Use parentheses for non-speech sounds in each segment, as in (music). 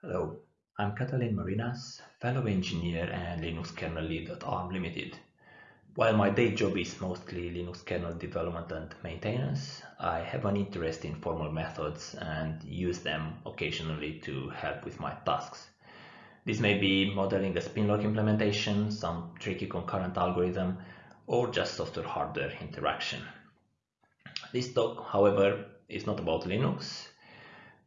Hello, I'm Catalin Marinas, fellow engineer and Linux kernel lead at ARM Limited. While my day job is mostly Linux kernel development and maintenance, I have an interest in formal methods and use them occasionally to help with my tasks. This may be modeling a spinlock implementation, some tricky concurrent algorithm, or just software-hardware interaction. This talk, however, is not about Linux,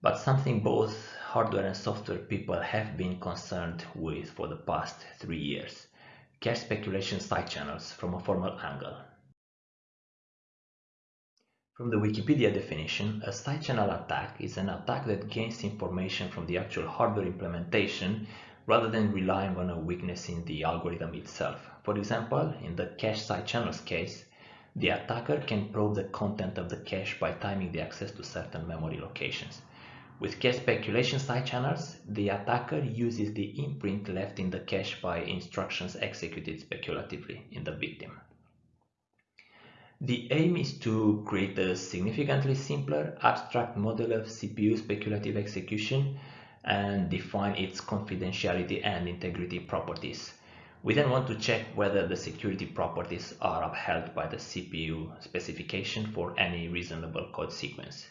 but something both hardware and software people have been concerned with for the past three years cache speculation side channels from a formal angle. From the Wikipedia definition, a side channel attack is an attack that gains information from the actual hardware implementation rather than relying on a weakness in the algorithm itself. For example, in the cache side channels case, the attacker can probe the content of the cache by timing the access to certain memory locations. With cache speculation side channels, the attacker uses the imprint left in the cache by instructions executed speculatively in the victim. The aim is to create a significantly simpler abstract model of CPU speculative execution and define its confidentiality and integrity properties. We then want to check whether the security properties are upheld by the CPU specification for any reasonable code sequence.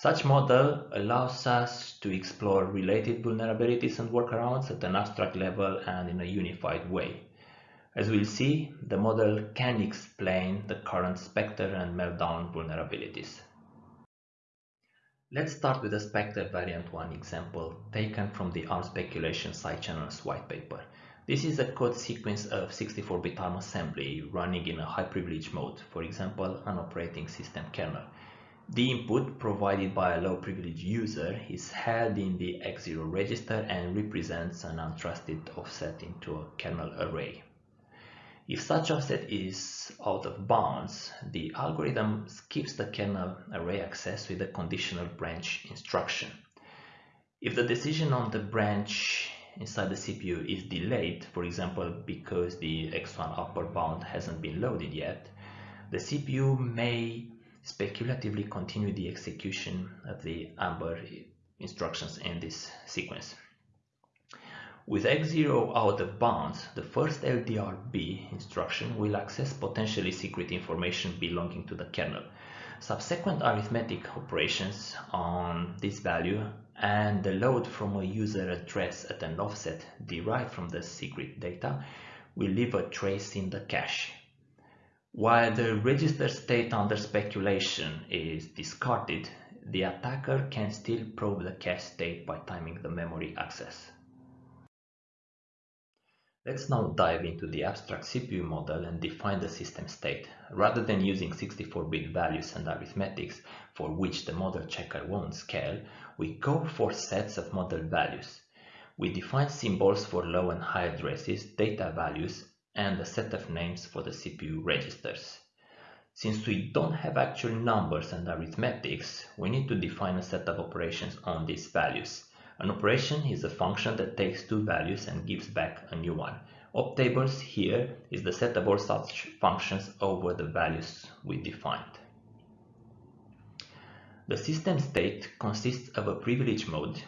Such model allows us to explore related vulnerabilities and workarounds at an abstract level and in a unified way. As we'll see, the model can explain the current Spectre and Meltdown vulnerabilities. Let's start with the Spectre variant 1 example taken from the ARM speculation side channels white paper. This is a code sequence of 64-bit ARM assembly running in a high privilege mode, for example, an operating system kernel. The input provided by a low privilege user is held in the X0 register and represents an untrusted offset into a kernel array. If such offset is out of bounds, the algorithm skips the kernel array access with a conditional branch instruction. If the decision on the branch inside the CPU is delayed, for example because the X1 upper bound hasn't been loaded yet, the CPU may speculatively continue the execution of the Amber instructions in this sequence. With X0 out of bounds, the first LDRB instruction will access potentially secret information belonging to the kernel. Subsequent arithmetic operations on this value and the load from a user address at an offset derived from the secret data will leave a trace in the cache. While the register state under speculation is discarded, the attacker can still probe the cache state by timing the memory access. Let's now dive into the abstract CPU model and define the system state. Rather than using 64-bit values and arithmetics for which the model checker won't scale, we go for sets of model values. We define symbols for low and high addresses, data values, and a set of names for the CPU registers. Since we don't have actual numbers and arithmetics, we need to define a set of operations on these values. An operation is a function that takes two values and gives back a new one. Optables here is the set of all such functions over the values we defined. The system state consists of a privilege mode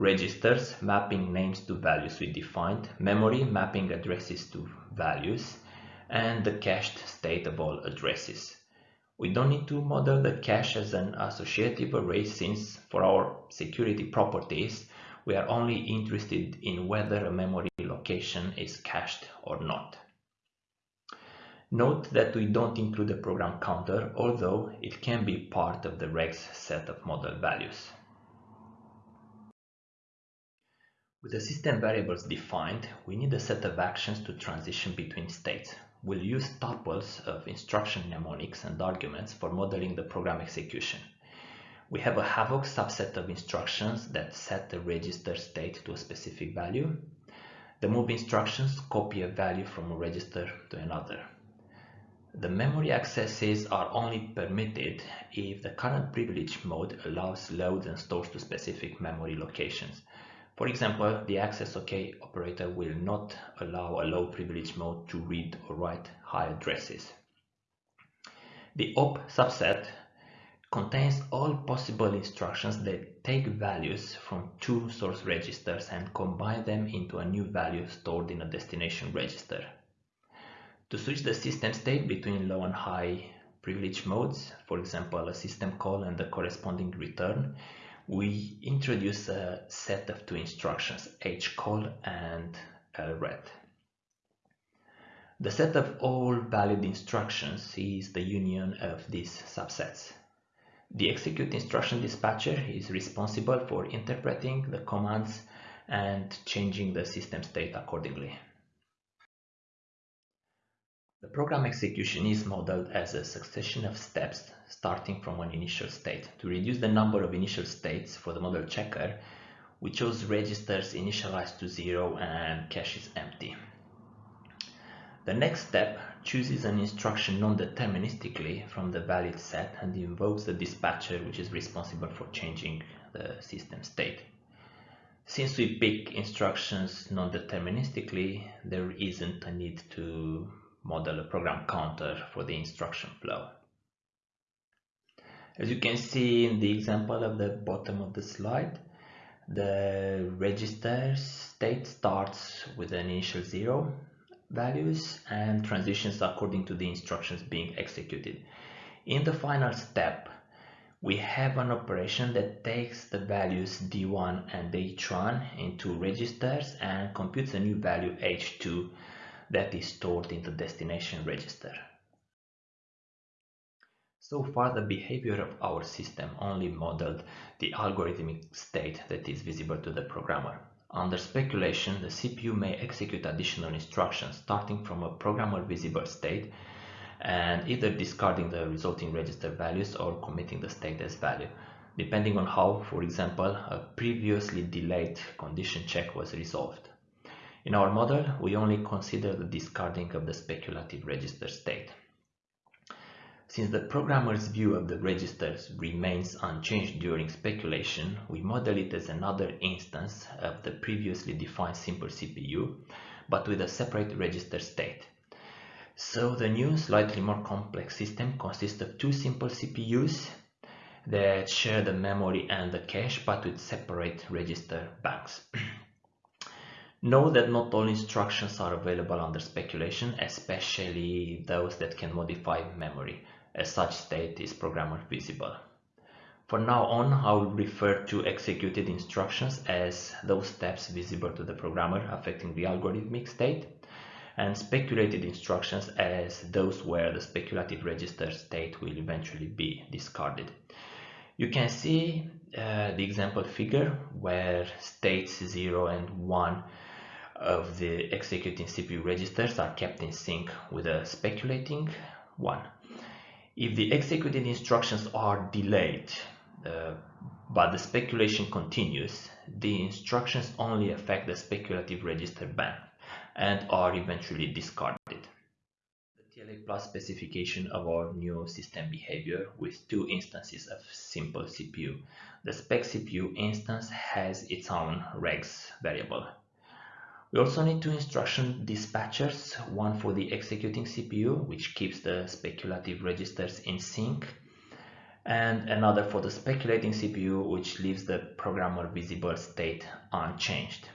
registers mapping names to values we defined, memory mapping addresses to values, and the cached state of all addresses. We don't need to model the cache as an associative array since for our security properties we are only interested in whether a memory location is cached or not. Note that we don't include a program counter, although it can be part of the regs set of model values. With the system variables defined, we need a set of actions to transition between states. We'll use tuples of instruction mnemonics and arguments for modeling the program execution. We have a Havoc subset of instructions that set the register state to a specific value. The move instructions copy a value from a register to another. The memory accesses are only permitted if the current privilege mode allows loads and stores to specific memory locations. For example, the access OK operator will not allow a low privilege mode to read or write high addresses. The op subset contains all possible instructions that take values from two source registers and combine them into a new value stored in a destination register. To switch the system state between low and high privilege modes, for example a system call and the corresponding return, we introduce a set of two instructions, hcall and uh, lread. The set of all valid instructions is the union of these subsets. The execute instruction dispatcher is responsible for interpreting the commands and changing the system state accordingly. The program execution is modeled as a succession of steps starting from an initial state. To reduce the number of initial states for the model checker, we chose registers initialized to zero and cache is empty. The next step chooses an instruction non-deterministically from the valid set and invokes the dispatcher which is responsible for changing the system state. Since we pick instructions non-deterministically, there isn't a need to model a program counter for the instruction flow. As you can see in the example at the bottom of the slide, the register state starts with an initial zero values and transitions according to the instructions being executed. In the final step, we have an operation that takes the values d1 and h1 into registers and computes a new value h2 that is stored in the destination register. So far the behavior of our system only modeled the algorithmic state that is visible to the programmer. Under speculation, the CPU may execute additional instructions starting from a programmer visible state and either discarding the resulting register values or committing the state as value, depending on how, for example, a previously delayed condition check was resolved. In our model, we only consider the discarding of the speculative register state. Since the programmer's view of the registers remains unchanged during speculation, we model it as another instance of the previously defined simple CPU, but with a separate register state. So the new, slightly more complex system consists of two simple CPUs that share the memory and the cache, but with separate register banks. (clears throat) Know that not all instructions are available under speculation, especially those that can modify memory as such state is programmer visible. For now on, I will refer to executed instructions as those steps visible to the programmer affecting the algorithmic state, and speculated instructions as those where the speculative register state will eventually be discarded. You can see uh, the example figure where states 0 and 1 of the executing CPU registers are kept in sync with a speculating one. If the executed instructions are delayed, uh, but the speculation continues, the instructions only affect the speculative register bank and are eventually discarded. The TLA plus specification of our new system behavior with two instances of simple CPU. The spec CPU instance has its own regs variable we also need two instruction dispatchers, one for the executing CPU, which keeps the speculative registers in sync, and another for the speculating CPU, which leaves the programmer visible state unchanged.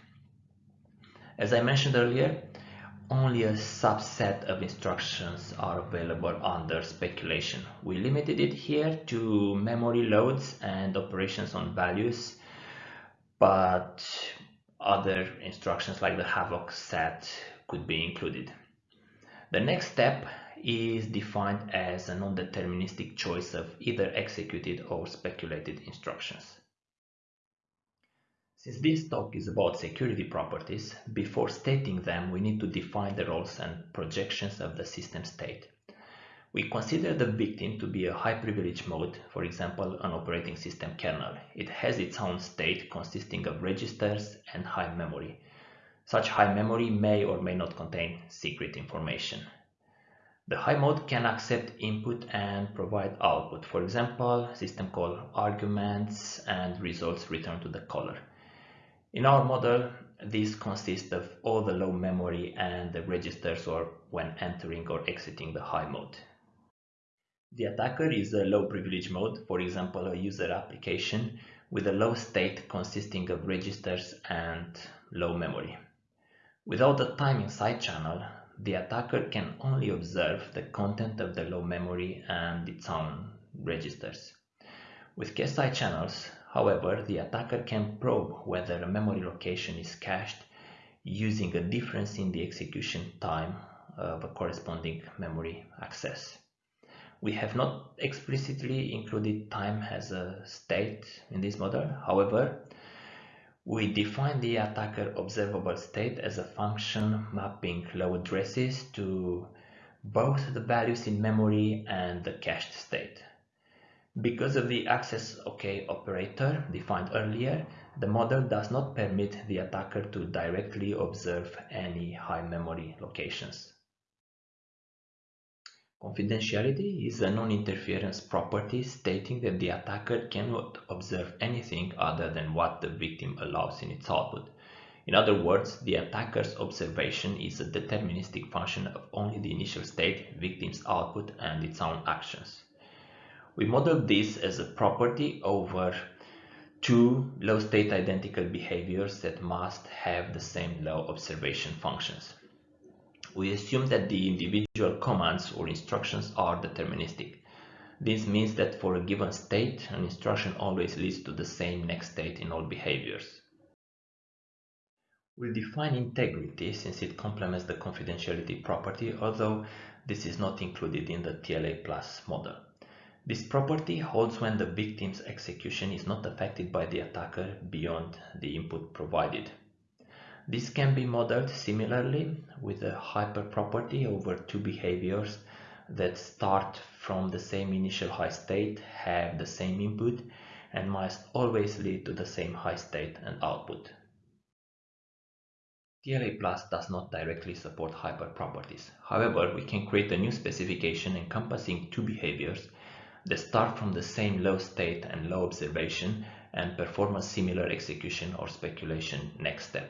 As I mentioned earlier, only a subset of instructions are available under speculation. We limited it here to memory loads and operations on values, but other instructions like the havoc set could be included. The next step is defined as a non-deterministic choice of either executed or speculated instructions. Since this talk is about security properties, before stating them we need to define the roles and projections of the system state. We consider the victim to be a high privilege mode, for example, an operating system kernel. It has its own state consisting of registers and high memory. Such high memory may or may not contain secret information. The high mode can accept input and provide output, for example, system call arguments and results returned to the caller. In our model, this consists of all the low memory and the registers or when entering or exiting the high mode. The attacker is a low privilege mode, for example a user application with a low state consisting of registers and low memory. Without the timing side channel, the attacker can only observe the content of the low memory and its own registers. With cache side channels, however, the attacker can probe whether a memory location is cached using a difference in the execution time of a corresponding memory access. We have not explicitly included time as a state in this model. However, we define the attacker observable state as a function mapping low addresses to both the values in memory and the cached state. Because of the access OK operator defined earlier, the model does not permit the attacker to directly observe any high memory locations. Confidentiality is a non-interference property stating that the attacker cannot observe anything other than what the victim allows in its output. In other words, the attacker's observation is a deterministic function of only the initial state, victim's output, and its own actions. We model this as a property over two low state identical behaviors that must have the same low observation functions. We assume that the individual commands or instructions are deterministic. This means that for a given state, an instruction always leads to the same next state in all behaviors. We'll define integrity since it complements the confidentiality property, although this is not included in the TLA plus model. This property holds when the victim's execution is not affected by the attacker beyond the input provided. This can be modeled similarly with a hyperproperty over two behaviors that start from the same initial high state, have the same input, and must always lead to the same high state and output. TLA Plus does not directly support hyperproperties. However, we can create a new specification encompassing two behaviors that start from the same low state and low observation and perform a similar execution or speculation next step.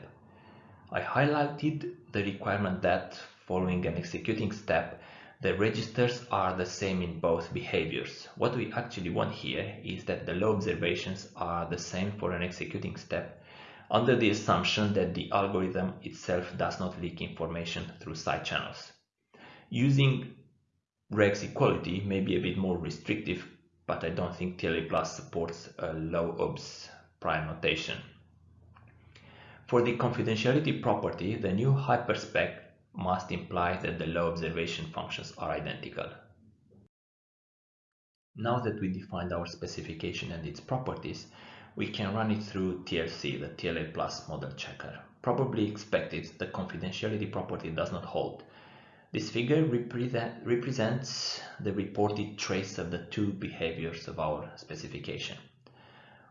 I highlighted the requirement that following an executing step, the registers are the same in both behaviors. What we actually want here is that the low observations are the same for an executing step under the assumption that the algorithm itself does not leak information through side channels. Using regs equality may be a bit more restrictive, but I don't think TLA Plus supports a low obs prime notation. For the confidentiality property, the new hyperspec must imply that the low observation functions are identical. Now that we defined our specification and its properties, we can run it through TLC, the TLA Plus model checker. Probably expected, the confidentiality property does not hold, this figure represent, represents the reported trace of the two behaviors of our specification.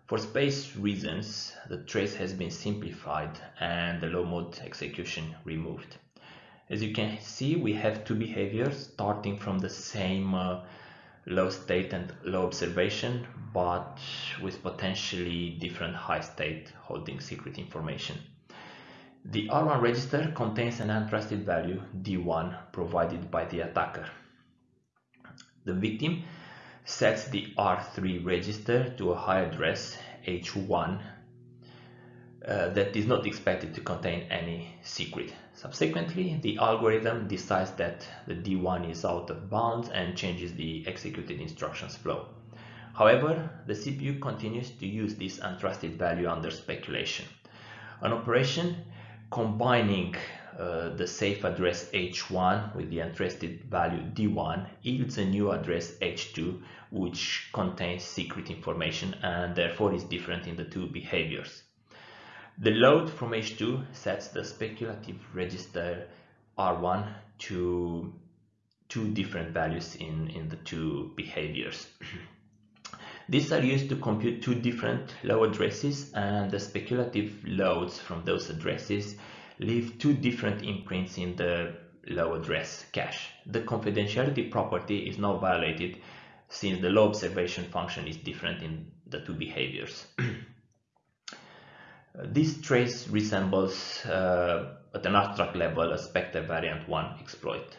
For space reasons, the trace has been simplified and the low mode execution removed. As you can see, we have two behaviors starting from the same uh, low state and low observation, but with potentially different high state holding secret information. The R1 register contains an untrusted value D1 provided by the attacker. The victim sets the R3 register to a high address H1 uh, that is not expected to contain any secret. Subsequently, the algorithm decides that the D1 is out of bounds and changes the executed instructions flow. However, the CPU continues to use this untrusted value under speculation. An operation combining uh, the safe address H1 with the untrusted value D1 yields a new address H2 which contains secret information and therefore is different in the two behaviors. The load from H2 sets the speculative register R1 to two different values in, in the two behaviors. (clears throat) These are used to compute two different low addresses and the speculative loads from those addresses leave two different imprints in the low address cache. The confidentiality property is now violated since the low observation function is different in the two behaviors. (clears throat) this trace resembles uh, at an abstract level a Spectre variant 1 exploit.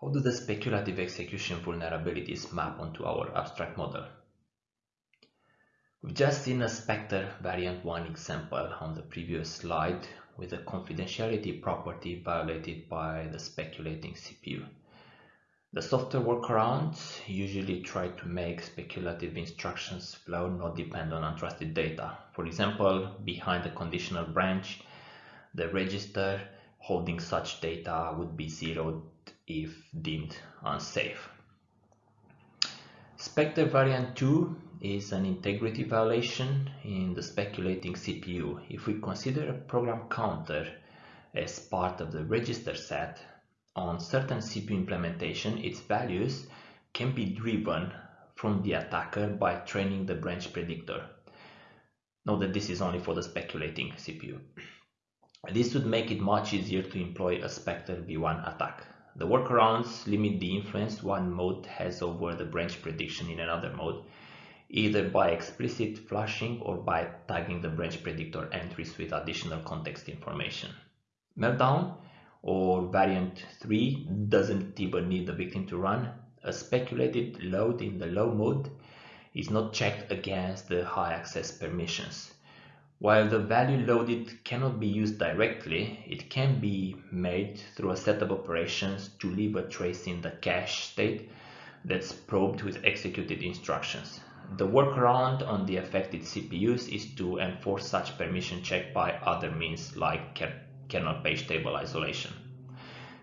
How do the speculative execution vulnerabilities map onto our abstract model? We've just seen a Spectre variant 1 example on the previous slide with a confidentiality property violated by the speculating CPU. The software workarounds usually try to make speculative instructions flow not depend on untrusted data. For example, behind a conditional branch, the register holding such data would be zeroed if deemed unsafe. Spectre variant 2 is an integrity violation in the speculating CPU. If we consider a program counter as part of the register set, on certain CPU implementation, its values can be driven from the attacker by training the branch predictor. Note that this is only for the speculating CPU. This would make it much easier to employ a Spectre v1 attack. The workarounds limit the influence one mode has over the branch prediction in another mode, either by explicit flushing or by tagging the branch predictor entries with additional context information. Meltdown or variant 3 doesn't even need the victim to run. A speculated load in the low mode is not checked against the high access permissions. While the value loaded cannot be used directly, it can be made through a set of operations to leave a trace in the cache state that's probed with executed instructions. The workaround on the affected CPUs is to enforce such permission check by other means like kernel page table isolation.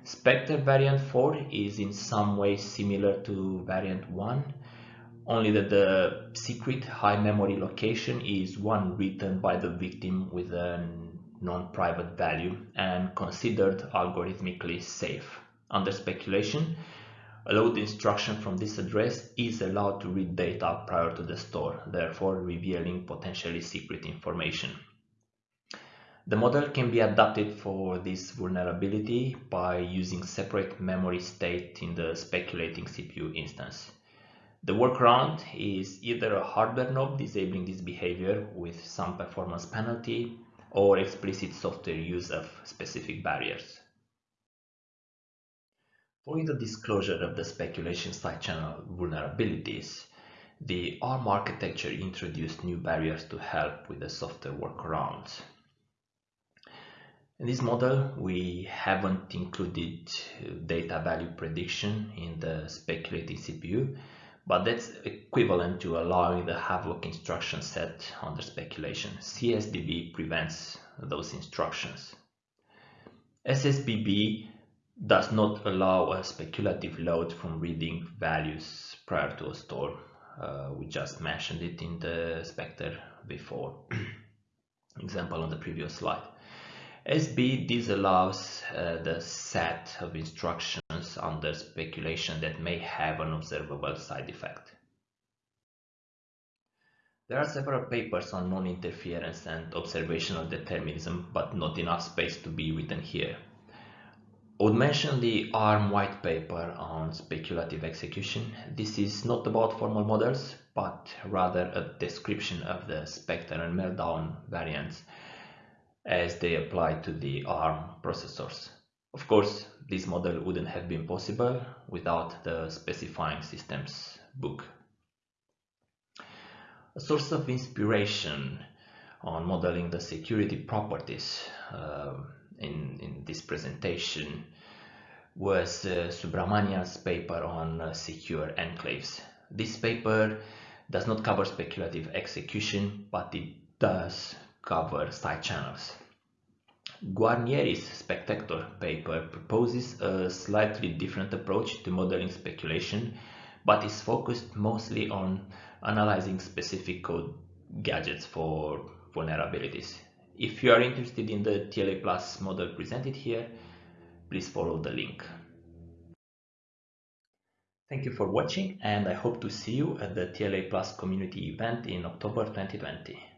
Spectre variant 4 is in some ways similar to variant 1 only that the secret high memory location is one written by the victim with a non-private value and considered algorithmically safe. Under speculation, load instruction from this address is allowed to read data prior to the store, therefore revealing potentially secret information. The model can be adapted for this vulnerability by using separate memory state in the speculating CPU instance. The workaround is either a hardware knob disabling this behavior with some performance penalty or explicit software use of specific barriers. Following the disclosure of the speculation side channel vulnerabilities, the ARM architecture introduced new barriers to help with the software workarounds. In this model, we haven't included uh, data value prediction in the speculating CPU, but that's equivalent to allowing the Havoc instruction set under speculation. CSDB prevents those instructions. SSBB does not allow a speculative load from reading values prior to a store. Uh, we just mentioned it in the Spectre v4 (clears throat) example on the previous slide. SB disallows uh, the set of instructions under speculation that may have an observable side effect. There are several papers on non-interference and observational determinism, but not enough space to be written here. I would mention the ARM white paper on speculative execution. This is not about formal models, but rather a description of the Spectre and Meltdown variants as they apply to the ARM processors. Of course, this model wouldn't have been possible without the specifying systems book. A source of inspiration on modeling the security properties uh, in, in this presentation was uh, Subramanyan's paper on uh, secure enclaves. This paper does not cover speculative execution, but it does cover side channels. Guarnieri's Spectector paper proposes a slightly different approach to modeling speculation, but is focused mostly on analyzing specific code gadgets for vulnerabilities. If you are interested in the TLA Plus model presented here, please follow the link. Thank you for watching and I hope to see you at the TLA Plus community event in October 2020.